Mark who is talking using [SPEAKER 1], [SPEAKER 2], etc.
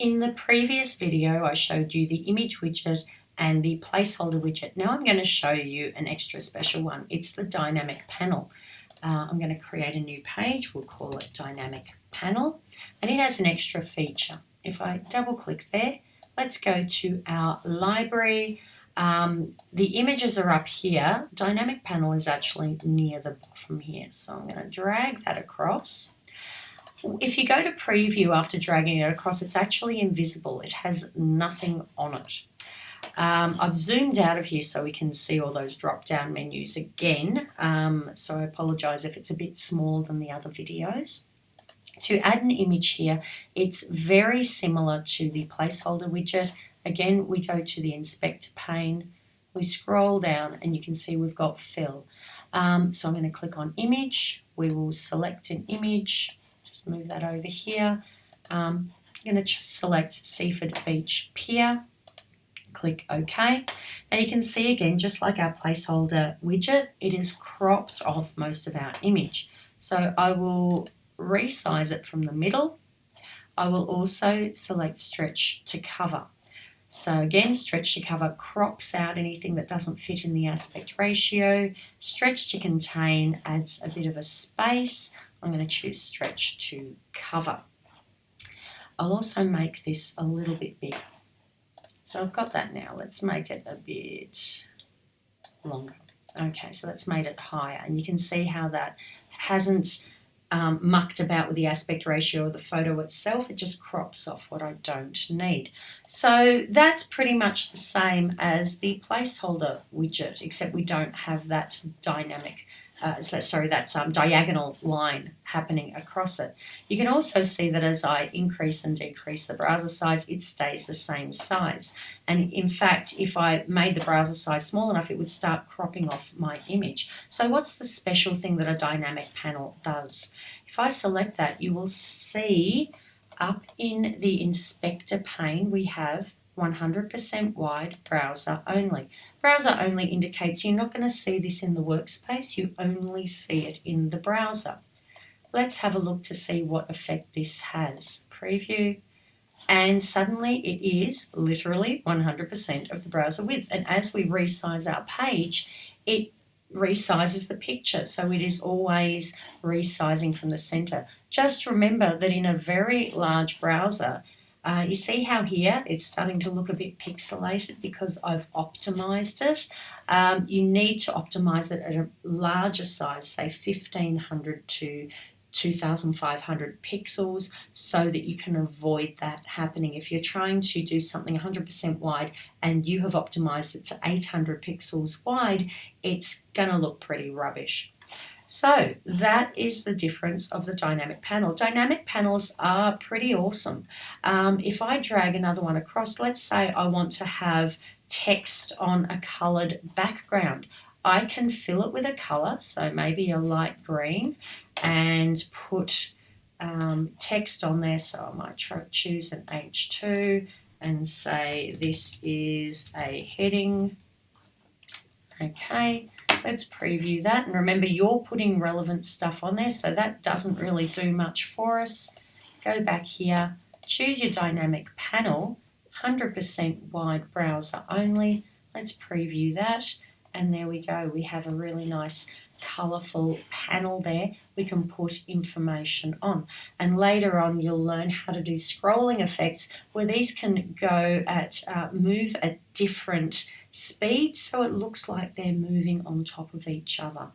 [SPEAKER 1] In the previous video, I showed you the image widget and the placeholder widget. Now I'm going to show you an extra special one. It's the dynamic panel. Uh, I'm going to create a new page. We'll call it dynamic panel and it has an extra feature. If I double click there, let's go to our library. Um, the images are up here. Dynamic panel is actually near the bottom here. So I'm going to drag that across if you go to preview after dragging it across, it's actually invisible. It has nothing on it. Um, I've zoomed out of here so we can see all those drop down menus again. Um, so I apologize if it's a bit smaller than the other videos. To add an image here, it's very similar to the placeholder widget. Again, we go to the inspector pane, we scroll down and you can see we've got fill. Um, so I'm going to click on image, we will select an image, just move that over here. Um, I'm going to select Seaford Beach Pier. Click OK. Now you can see again, just like our placeholder widget, it is cropped off most of our image. So I will resize it from the middle. I will also select stretch to cover. So again, stretch to cover crops out anything that doesn't fit in the aspect ratio. Stretch to contain adds a bit of a space. I'm going to choose stretch to cover. I'll also make this a little bit bigger. So I've got that now. Let's make it a bit longer. Okay, so that's made it higher. And you can see how that hasn't um, mucked about with the aspect ratio of the photo itself. It just crops off what I don't need. So that's pretty much the same as the placeholder widget, except we don't have that dynamic uh, sorry, that um, diagonal line happening across it. You can also see that as I increase and decrease the browser size, it stays the same size. And in fact, if I made the browser size small enough, it would start cropping off my image. So what's the special thing that a dynamic panel does? If I select that, you will see up in the inspector pane, we have 100% wide browser only. Browser only indicates you're not going to see this in the workspace, you only see it in the browser. Let's have a look to see what effect this has. Preview, and suddenly it is literally 100% of the browser width. And as we resize our page, it resizes the picture. So it is always resizing from the center. Just remember that in a very large browser, uh, you see how here it's starting to look a bit pixelated because I've optimized it. Um, you need to optimize it at a larger size, say 1500 to 2500 pixels so that you can avoid that happening. If you're trying to do something 100% wide and you have optimized it to 800 pixels wide, it's going to look pretty rubbish. So that is the difference of the dynamic panel. Dynamic panels are pretty awesome. Um, if I drag another one across, let's say I want to have text on a colored background. I can fill it with a color, so maybe a light green, and put um, text on there. So I might choose an H2 and say this is a heading. Okay, Let's preview that. And remember, you're putting relevant stuff on there, so that doesn't really do much for us. Go back here, choose your dynamic panel, 100% wide browser only. Let's preview that. And there we go. We have a really nice colourful panel there we can put information on. And later on, you'll learn how to do scrolling effects where these can go at, uh, move at different speed so it looks like they're moving on top of each other.